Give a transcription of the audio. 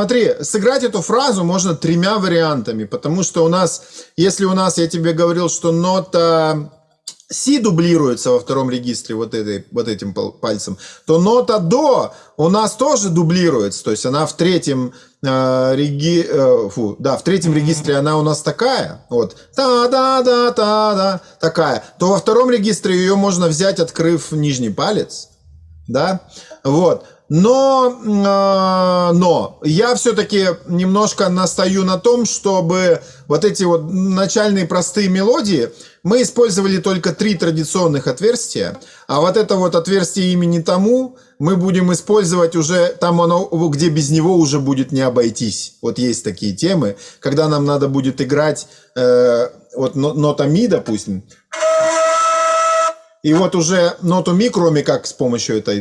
Смотри, сыграть эту фразу можно тремя вариантами, потому что у нас, если у нас, я тебе говорил, что нота си дублируется во втором регистре вот, этой, вот этим пальцем, то нота до у нас тоже дублируется, то есть она в третьем э, реги, э, фу, да, в третьем регистре она у нас такая, вот, та-да-да-та-да, такая, то во втором регистре ее можно взять, открыв нижний палец, да, вот, но, э, но я все-таки немножко настаю на том, чтобы вот эти вот начальные простые мелодии, мы использовали только три традиционных отверстия, а вот это вот отверстие имени тому мы будем использовать уже там оно, где без него уже будет не обойтись. Вот есть такие темы, когда нам надо будет играть э, вот нота ми, допустим, и вот уже ноту ми, кроме как с помощью этой